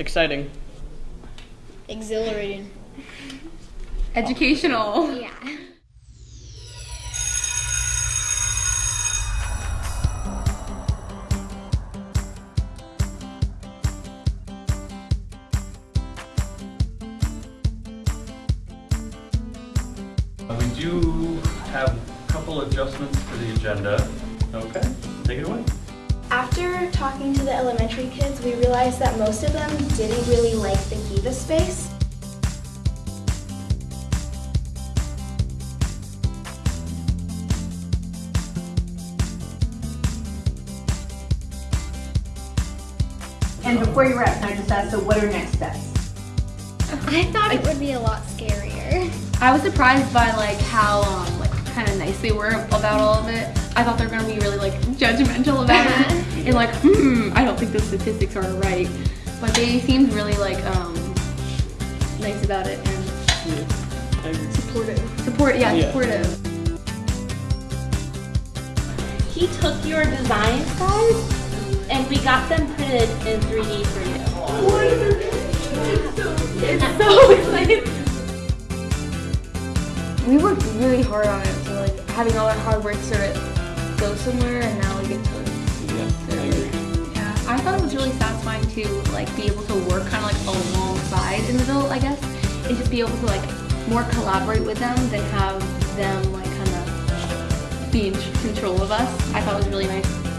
Exciting. Exhilarating. Educational. Yeah. We do have a couple adjustments to the agenda. Okay, take it away. After talking to the elementary kids, we realized that most of them didn't really like the Kiva space. And before you wrap, can I just ask, so what are next steps? I thought it would be a lot scarier. I was surprised by like how um, like kind of nice they were about all of it. I thought they were gonna be really like judgmental about it and like, hmm, I don't think the statistics are right. But they seemed really like um, nice about it and I supportive. Support, yeah, Yeah. supportive. He took your design guys and we got them printed in 3D for you. It's so exciting. We worked really hard on it, so like having all our hard work sort of go somewhere, and now we get to satisfying to like be able to work kind of like alongside an adult, I guess, and just be able to like more collaborate with them than have them like kind of be in control of us. I thought it was really nice.